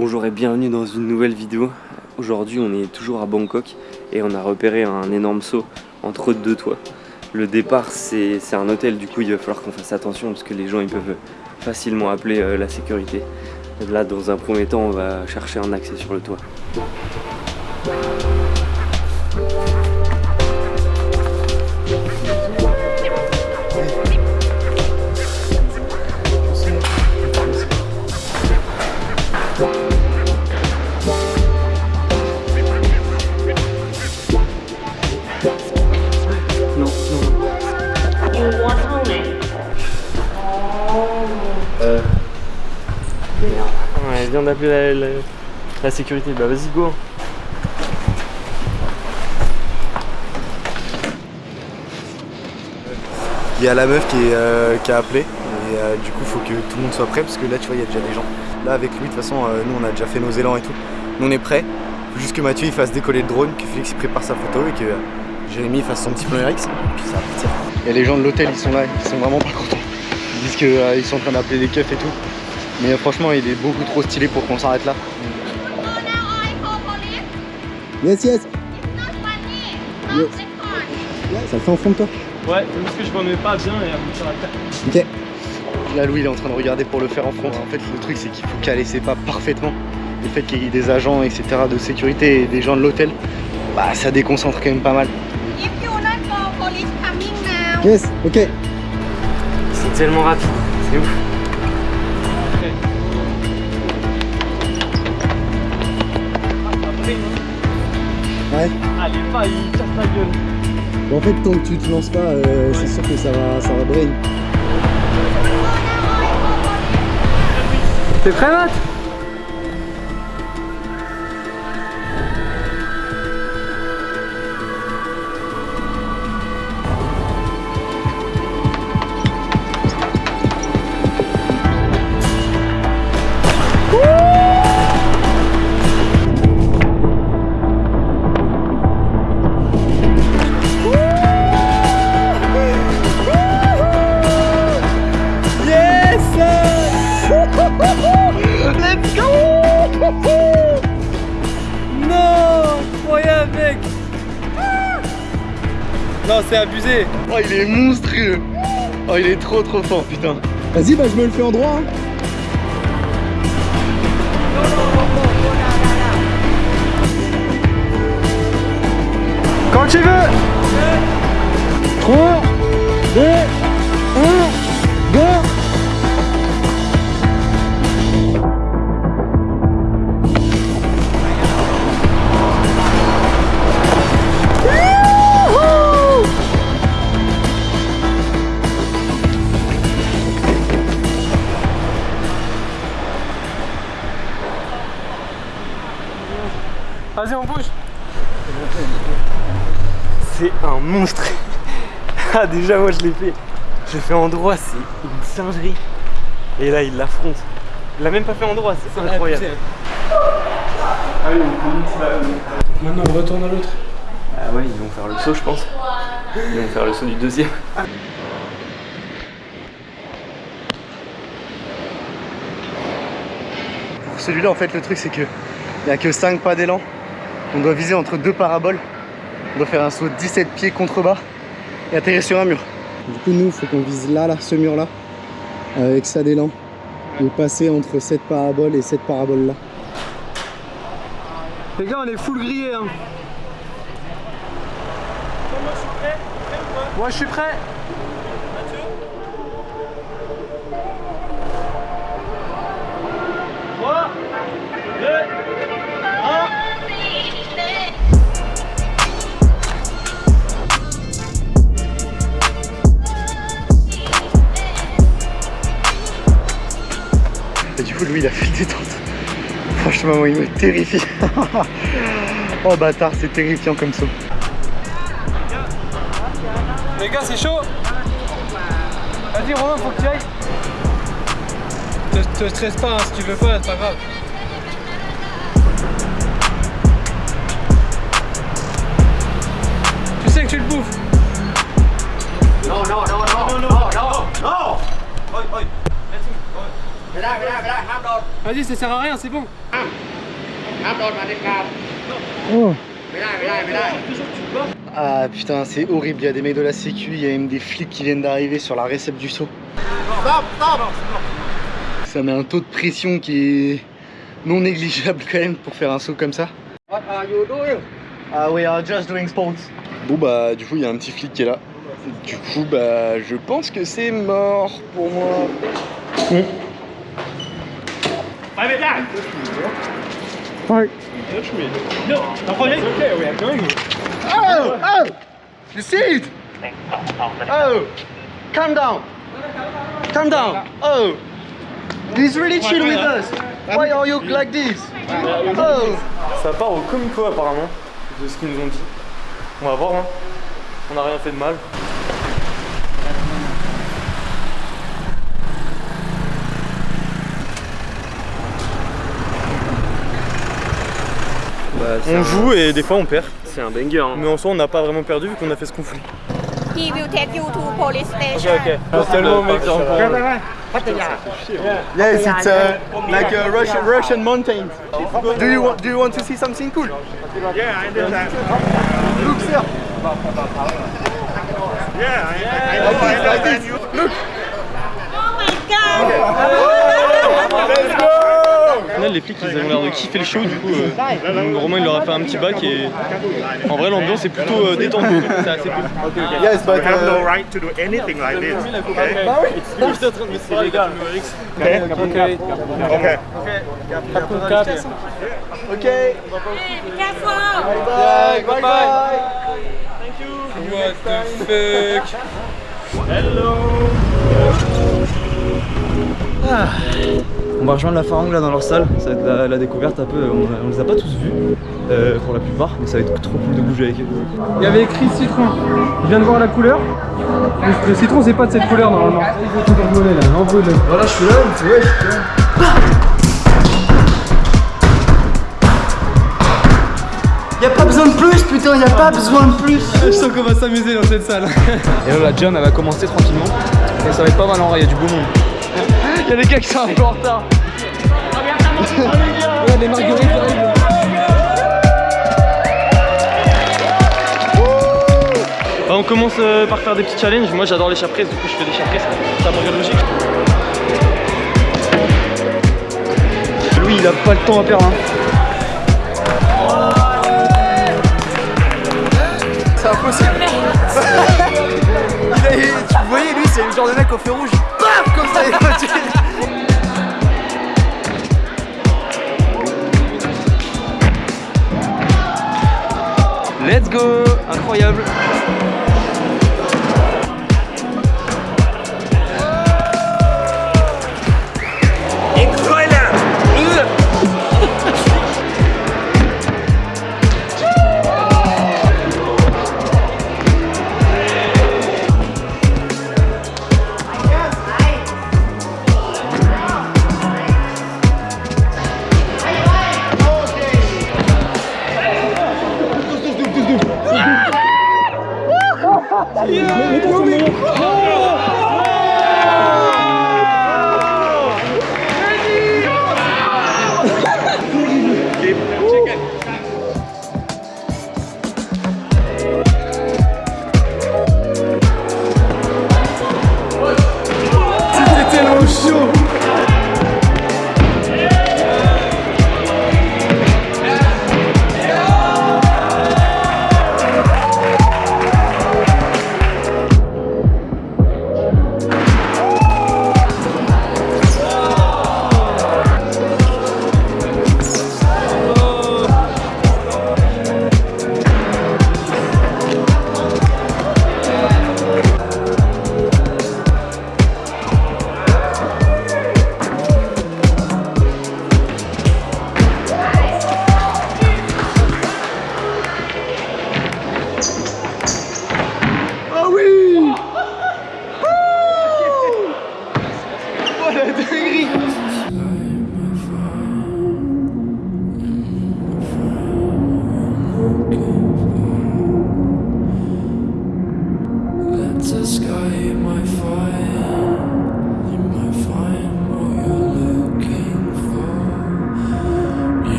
Bonjour et bienvenue dans une nouvelle vidéo. Aujourd'hui on est toujours à Bangkok et on a repéré un énorme saut entre deux toits. Le départ c'est un hôtel du coup il va falloir qu'on fasse attention parce que les gens ils peuvent facilement appeler euh, la sécurité. Là dans un premier temps on va chercher un accès sur le toit. La, sécurité. Bah vas-y go Il y a la meuf qui, euh, a appelé et euh, du coup il faut que tout le monde soit prêt parce que là tu vois il y a déjà des gens. Là avec lui de toute façon euh, nous on a déjà fait nos élans et tout. Nous on est prêts. Faut juste que Mathieu il fasse décoller le drone, que Félix il prépare sa photo et que Jérémy fasse son petit plan RX et puis ça va partir. Il y a les gens de l'hôtel ils sont là, ils sont vraiment pas contents. Ils disent qu'ils sont en train d'appeler des keufs et tout. Mais franchement, il est beaucoup trop stylé pour qu'on s'arrête là. Yes, yes. yes. Ça le fait en fond de toi Ouais, c'est parce que je m'en mets pas bien et après ça va le faire. Ok. Là, Louis, il est en train de regarder pour le faire en front. En fait, le truc, c'est qu'il faut caler ses pas parfaitement. Le fait qu'il y ait des agents, etc., de sécurité et des gens de l'hôtel, bah, ça déconcentre quand même pas mal. Yes, ok. C'est tellement rapide, c'est ouf. Ouais. Allez, pas, il casse la gueule. Bon, en fait, tant que tu te lances pas, euh, c'est sûr que ça va, ça va brain. T'es prêt, Matt? Non, c'est abusé. Oh, il est monstrueux. Oh, il est trop trop fort, putain. Vas-y, bah je me le fais en droit. Hein. Un monstre. ah, déjà, moi, je l'ai fait. Je l'ai fait en droit, c'est une singerie. Et là, il l'affronte. Il l'a même pas fait en droit, c'est incroyable. Allez, on Maintenant, on retourne à l'autre. Ah ouais, ils vont faire le saut, je pense. Ils vont faire le saut du deuxième. Pour celui-là, en fait, le truc, c'est que il n'y a que 5 pas d'élan. On doit viser entre deux paraboles. On doit faire un saut de 17 pieds contre bas et atterrir sur un mur. Du coup, nous, il faut qu'on vise là, là, ce mur-là, avec ça d'élan. Et passer entre cette parabole et cette parabole-là. Les gars, on est full grillé. Hein. Moi, je suis prêt? Moi, je suis prêt. Lui il a fait le détente. Franchement il me terrifie. oh bâtard c'est terrifiant comme ça. Les gars c'est chaud Vas-y Romain faut que tu ailles. Te, te stresse pas hein, si tu veux pas, c'est pas grave. Tu sais que tu le bouffes. Non, non, non, non, non, non, non, non. ไม่ ได้ไม่ได้ไม่ได้ห้ามโดน Vas-y, ça sert à rien, c'est bon. ห้ามโดนมาเด็ดขาดไม่ได้ไม่ได้ไม่ได้ Ah putain, c'est horrible. Il y a des mecs de la sécu, il y a même des flics qui viennent d'arriver sur la réception du saut. Ça met un taux de pression qui est non négligeable quand même pour faire un saut comme ça. What are you doing Ah we are just doing sports. Bon bah du coup il y a un petit flic qui est là. Du coup bah je pense que c'est mort pour moi. Five it down. Mark. You touch. No, don't hold it. okay, we are going. Oh, oh! You see it? Oh, calm down. Calm down. Oh, he's really chill with us. Why are you like this? Oh. Ça part au comico apparemment, de ce qu'ils nous ont dit. On va voir, hein. On n'a rien fait de mal. Bah, on joue et des fois on perd. C'est un banger. Hein. Mais en soi, on n'a pas vraiment perdu vu qu'on a fait ce qu'on voulait. Police station. Do you want, to see something cool? Look, sir. Final, les flics ils avaient l'air de kiffer le show, du coup, euh, Romain il leur a fait un petit bac et en vrai l'ambiance est plutôt euh, détendue, c'est assez cool. Yes, but have no uh, right to do anything like this. Okay. C'est légal. Okay. Okay. okay. Hey, be careful! Bye bye. bye. On va rejoindre la Farangue là dans leur salle, ça va être la, la découverte un peu, on, on les a pas tous vus euh, pour la plupart, mais ça va être trop cool de bouger avec eux. Il y avait écrit citron. Je viens de voir la couleur. Le, le citron, c'est pas de cette couleur normalement. Voilà, je suis là, ouais, je suis là. Y'a pas besoin de plus, putain, y a pas besoin de plus. Je sens qu'on va s'amuser dans cette salle. Et là la jam elle va commencer tranquillement, et ça va être pas mal en vrai, il y a du beau monde. Il y a des gars qui sont un peu en retard. Marguerites arrivent. Bah, on commence euh, par faire des petits challenges. Moi j'adore les chaprises, du coup je fais des chaprises. Ça me logique. Lui il a pas le temps à perdre. Hein. C'est impossible. Il a- tu voyais, lui, c'est le genre de mec au feu rouge. Incroyable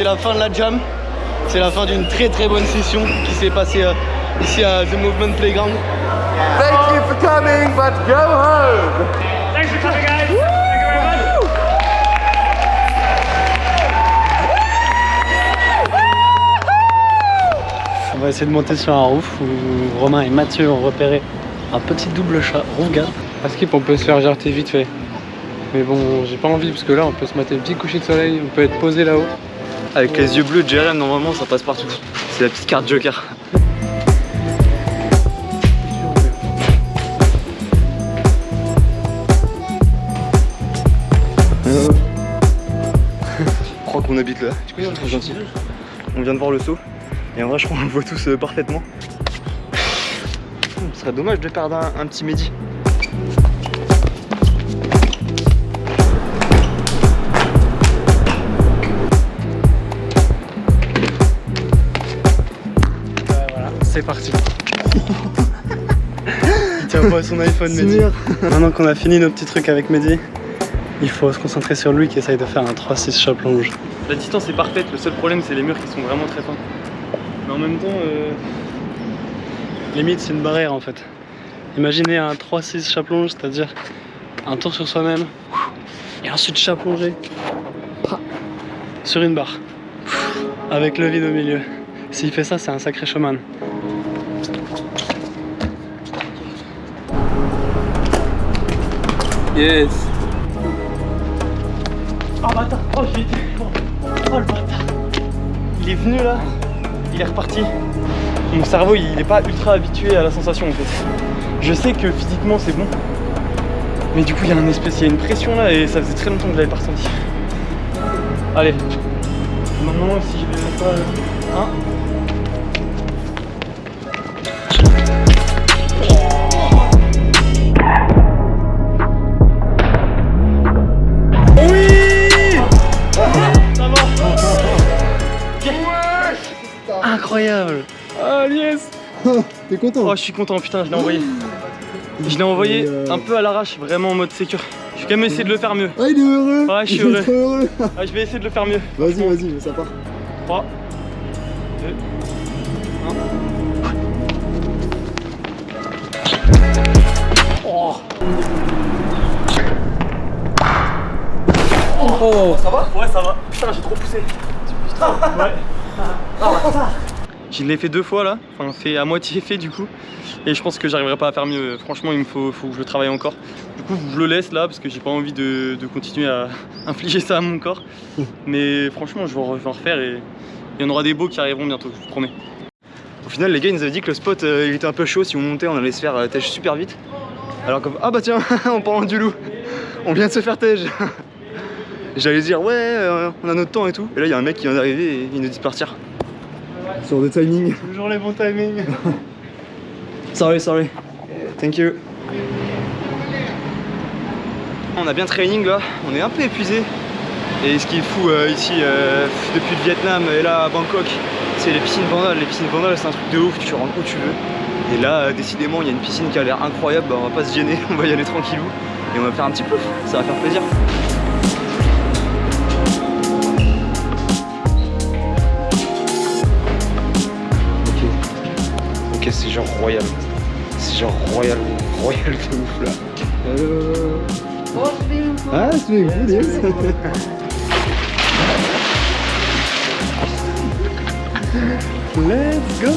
C'est la fin de la jam. C'est la fin d'une très très bonne session qui s'est passée euh, ici à The Movement Playground. Thank you for coming, but go home On va essayer de monter sur un roof où Romain et Mathieu ont repéré un petit double chat rouga. À skip, on peut se faire jarter vite fait. Mais bon, j'ai pas envie parce que là, on peut se mater le petit coucher de soleil, on peut être posé là-haut. Avec les yeux bleus de Jérém, normalement, ça passe partout. C'est la petite carte Joker. Je crois qu'on habite là. Du coup, c'est trop gentil. On vient de voir le saut. Et en vrai, je crois qu'on le voit tous euh, parfaitement. Ce serait dommage de perdre un, un petit Mehdi. Il tient pas son iPhone, Mehdi. Maintenant qu'on a fini nos petits trucs avec Mehdi, il faut se concentrer sur lui qui essaye de faire un 3-6 chop longe. La distance est parfaite, le seul problème c'est les murs qui sont vraiment très fins. Mais en même temps, euh, limite c'est une barrière en fait. Imaginez un 3-6 chap longe, c'est-à-dire un tour sur soi-même et ensuite longé sur une barre avec le vide au milieu. S'il fait ça, c'est un sacré showman. Yes Oh bâtard Oh j'ai Oh le bâtard Il est venu là, il est reparti. Mon cerveau il est pas ultra habitué à la sensation en fait. Je sais que physiquement c'est bon. Mais du coup il y a un espèce, il y a une pression là et ça faisait très longtemps que je l'avais pas ressenti. Allez. Maintenant si je vais pas. Un. Incroyable. Ah yes. T'es content. Oh je suis content putain je l'ai envoyé. Je l'ai envoyé un peu à l'arrache vraiment en mode sécure. Je vais quand même essayer de le faire mieux. Ah, il est heureux. Ouais je suis heureux. heureux. Ah, Je vais essayer de le faire mieux. Vas-y, vas-y, ça part. 3 2 Oh. Ça va. Ouais ça va. Putain j'ai trop poussé. Ouais. Je l'ai fait deux fois là, enfin fait à moitié fait du coup. Et je pense que j'arriverai pas à faire mieux, franchement il me faut, faut que je le travaille encore. Du coup je le laisse là parce que j'ai pas envie de, de continuer à infliger ça à mon corps. Mais franchement je vais en je vais en refaire et il y en aura des beaux qui arriveront bientôt, je vous promets Au final, les gars, ils nous avaient dit que le spot euh, il était un peu chaud. Si on montait, on allait se faire euh, tège super vite. Alors que, ah bah tiens, en parlant du loup, on vient de se faire tège. J'allais dire, ouais, euh, on a notre temps et tout. Et là, il y a un mec qui vient d'arriver et il nous dit de partir. Sur le timing. Toujours les bons timings Sorry, sorry. Thank you. On a bien training là, on est un peu épuisé. Et ce qui est fou euh, ici, euh, depuis le Vietnam et là à Bangkok, c'est les piscines Vandal. Les piscines Vandal, c'est un truc de ouf, tu rentres où tu veux. Et là, euh, décidément, il y a une piscine qui a l'air incroyable, bah, on va pas se gêner, on va y aller tranquillou. Et on va faire un petit plouf, ça va faire plaisir. Ok, ok, c'est genre royal. C'est genre royal, royal de ouf là. Ah, c'est good, Let's go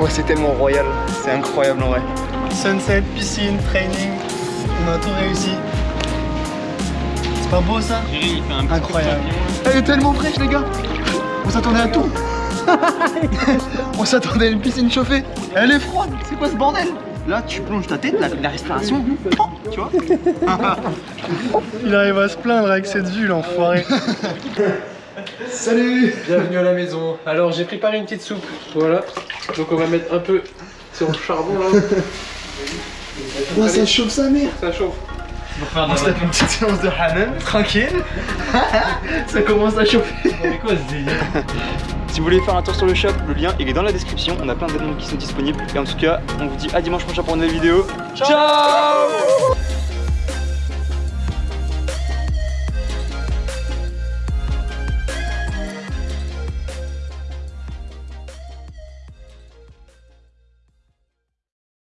Ouais, c'est tellement royal, c'est incroyable en vrai. Sunset, piscine, training, on a tout réussi. C'est pas beau ça? Incroyable. Elle est tellement fraîche, les gars. On s'attendait à tout. On s'attendait à une piscine chauffée. Elle est froide. C'est quoi ce bordel? Là, tu plonges ta tête, la, la respiration, tu vois Il arrive à se plaindre avec cette vue l'enfoiré. Salut Bienvenue à la maison. Alors j'ai préparé une petite soupe. Voilà. Donc on va mettre un peu sur le charbon là. Oh, ça chauffe sa mère Ça chauffe. On se tape une petite séance de Hanan, tranquille. ça commence à chauffer. Mais quoi ce délire Si vous voulez faire un tour sur le shop, le lien il est dans la description. On a plein d'événements qui sont disponibles. Et en tout cas, on vous dit à dimanche prochain pour une nouvelle vidéo. Ciao